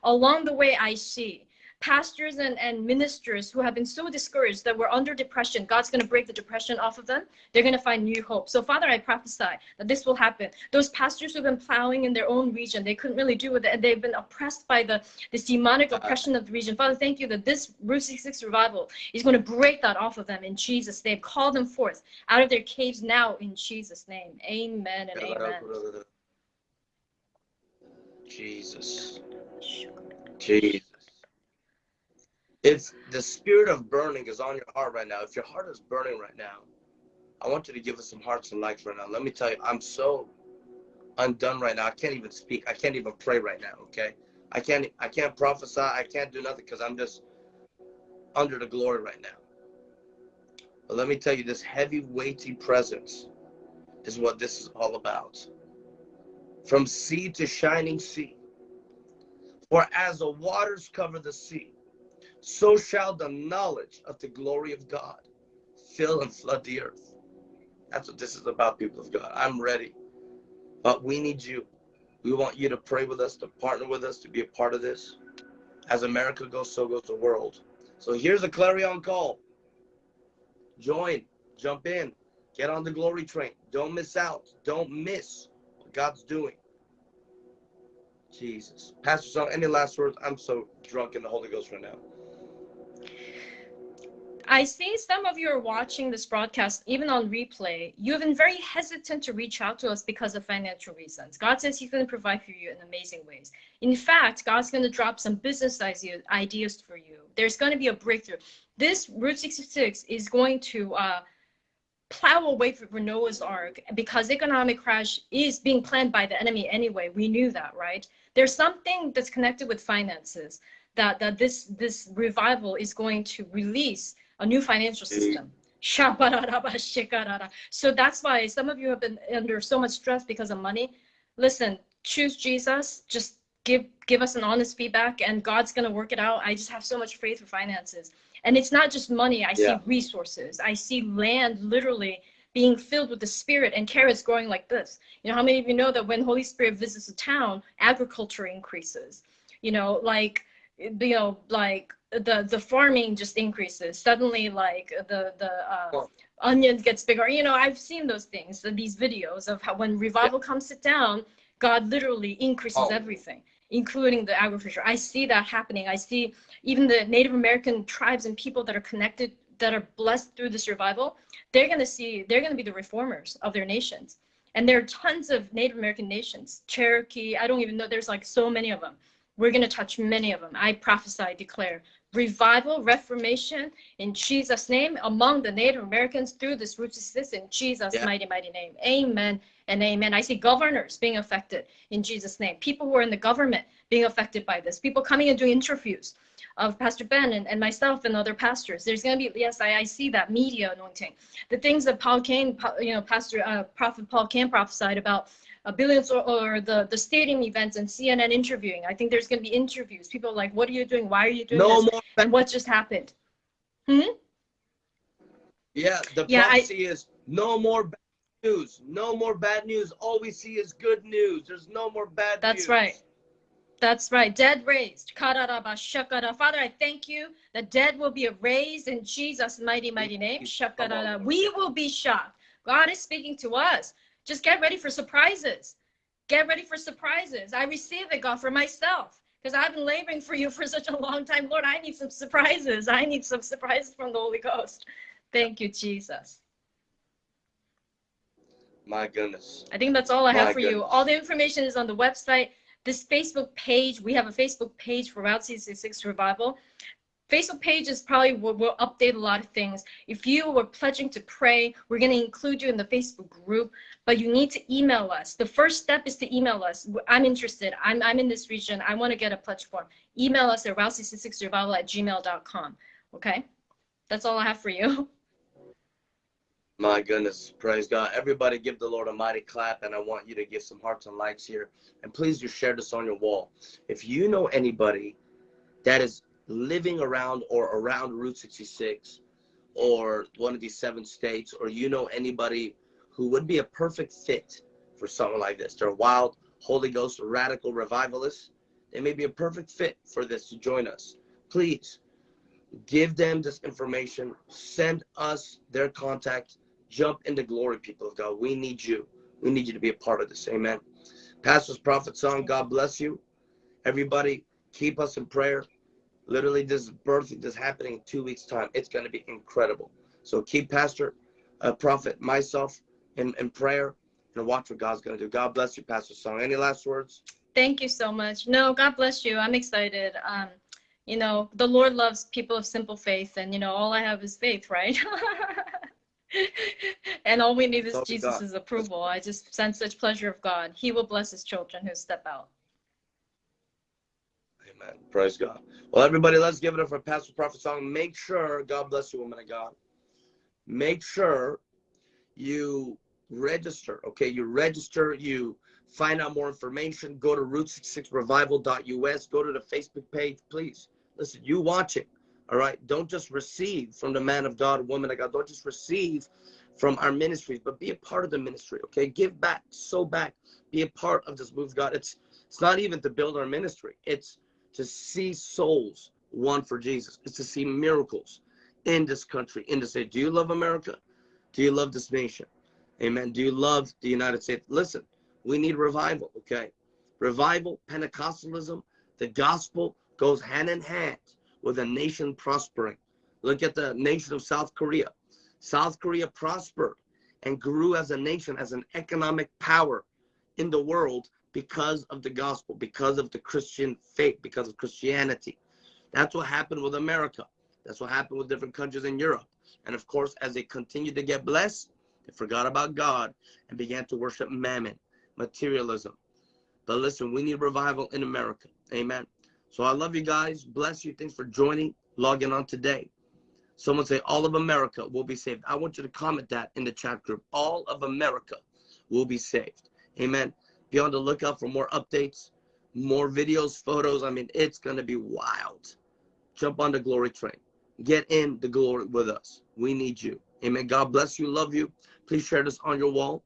along the way, I see pastors and, and ministers who have been so discouraged that we're under depression. God's going to break the depression off of them. They're going to find new hope. So, Father, I prophesy that this will happen. Those pastors who've been plowing in their own region, they couldn't really do it, and they've been oppressed by the this demonic oppression of the region. Father, thank you that this Route 66 revival is going to break that off of them in Jesus' name. Call them forth out of their caves now in Jesus' name. Amen and amen. Jesus. Jesus. If the spirit of burning is on your heart right now, if your heart is burning right now, I want you to give us some hearts and likes right now. Let me tell you, I'm so undone right now. I can't even speak. I can't even pray right now, okay? I can't I can't prophesy. I can't do nothing because I'm just under the glory right now. But let me tell you, this heavy, weighty presence is what this is all about. From sea to shining sea. For as the waters cover the sea, so shall the knowledge of the glory of God fill and flood the earth. That's what this is about, people of God. I'm ready. But we need you. We want you to pray with us, to partner with us, to be a part of this. As America goes, so goes the world. So here's a clarion call. Join, jump in, get on the glory train. Don't miss out. Don't miss what God's doing. Jesus. Pastor Song, any last words? I'm so drunk in the Holy Ghost right now. I see some of you are watching this broadcast, even on replay. You have been very hesitant to reach out to us because of financial reasons. God says He's going to provide for you in amazing ways. In fact, God's going to drop some business idea, ideas for you. There's going to be a breakthrough. This Route 66 is going to uh, plow away for Noah's Ark because economic crash is being planned by the enemy anyway. We knew that, right? There's something that's connected with finances that, that this, this revival is going to release a new financial system. So that's why some of you have been under so much stress because of money. Listen, choose Jesus. Just give give us an honest feedback, and God's gonna work it out. I just have so much faith for finances, and it's not just money. I Yeah. see resources. I see land literally being filled with the Spirit and carrots growing like this. You know, how many of you know that when Holy Spirit visits a town, agriculture increases? You know, like you know, like the the farming just increases. Suddenly like the the uh, Well- onion gets bigger. You know i've seen those things these videos of how when revival comes sit down god literally increases Oh. everything including the agriculture. I see that happening. I see even the native american tribes and people that are connected that are blessed through this revival they're going to see they're going to be the reformers of their nations. And there are tons of native american nations cherokee i don't even know there's like so many of them we're going to touch many of them i prophesy declare revival, reformation in Jesus' name among the Native Americans through this root system in Jesus' Yeah. mighty, mighty name. Amen and amen. I see governors being affected in Jesus' name. People who are in the government being affected by this. People coming and doing interviews of Pastor Ben and, and myself and other pastors. There's going to be, yes, I, I see that media anointing. The things that Paul Cain, you know, Pastor, uh, Prophet Paul Cain prophesied about uh, billions or, or the, the stadium events and CNN interviewing. I think there's going to be interviews. People are like, what are you doing? Why are you doing No this? more. And what just happened? Hmm? Yeah, the Yeah, I- prophecy is no more bad news. No more bad news. All we see is good news. There's no more bad That's news. right. That's right. Dead raised. Father, I thank you. The dead will be raised in Jesus' mighty, mighty name. We will be shocked. God is speaking to us. Just get ready for surprises. Get ready for surprises. I receive it, God, for myself. Because I've been laboring for you *laughs* for such a long time. Lord, I need some surprises. I need some surprises from the Holy Ghost. Thank you, Jesus. My goodness. I think that's all I have My for you. All the information is on the website. This Facebook page, we have a Facebook page for Route 66 Revival. Facebook page is probably will, will update a lot of things. If you were pledging to pray, we're going to include you in the Facebook group, but you need to email us. The first step is to email us. I'm interested. I'm, I'm in this region. I want to get a pledge form. Email us at route66revival at gmail.com. Okay? That's all I have for you. *laughs* My goodness. Praise God. Everybody give the Lord a mighty clap, and I want you to give some hearts and likes here. And please just share this on your wall. If you know anybody that is living around or around Route 66 or one of these seven states, or you know anybody who would be a perfect fit for something like this, they're wild, Holy Ghost, radical revivalists, they may be a perfect fit for this to join us. Please give them this information, send us their contact, jump into glory, people of God. We need you. We need you to be a part of this. Amen. Pastor's Prophet Song, God bless you. Everybody, keep us in prayer. Literally, this birth is happening in two weeks' time. It's going to be incredible. So keep Pastor, uh, Prophet, myself in, in prayer and watch what God's going to do. God bless you, Pastor Song. Any last words? Thank you so much. No, God bless you. I'm excited. Um, you know, the Lord loves people of simple faith, and you know, all I have is faith, right? *laughs* and all we need is God. Jesus' approval. I just sense such pleasure of God. He will bless his children who step out. Amen. Praise God. Well, everybody, let's give it up for Pastor Prophet Song. Make sure, God bless you, woman of God. Make sure you register, okay? You register, you find out more information. Go to route66revival.us. Go to the Facebook page, please. Listen, you watch it, all right? Don't just receive from the man of God, woman of God. Don't just receive from our ministries, but be a part of the ministry, okay? Give back, sow back, be a part of this move God. It's it's not even to build our ministry. It's to see souls won for Jesus. It's to see miracles in this country, in this state. Do you love America? Do you love this nation? Amen. Do you love the United States? Listen, we need revival, okay? Revival, Pentecostalism, the gospel goes hand in hand with a nation prospering. Look at the nation of South Korea. South Korea prospered and grew as a nation, as an economic power in the world because of the gospel, because of the Christian faith, because of Christianity. That's what happened with America. That's what happened with different countries in Europe. And of course, as they continued to get blessed, they forgot about God and began to worship mammon, materialism. But listen, we need revival in America. Amen. So I love you guys. Bless you. Thanks for joining, logging on today. Someone say, All of America will be saved. I want you to comment that in the chat group. All of America will be saved. Amen. Be on the lookout for more updates, more videos, photos. I mean, it's going to be wild. Jump on the glory train. Get in the glory with us. We need you. Amen. God bless you. Love you. Please share this on your wall.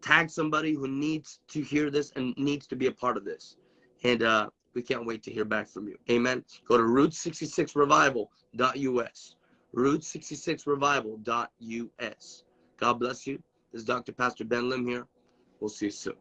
Tag somebody who needs to hear this and needs to be a part of this. And uh, we can't wait to hear back from you. Amen. Go to route66revival.us. Route66revival.us. God bless you. This is Dr. Pastor Ben Lim here. We'll see you soon.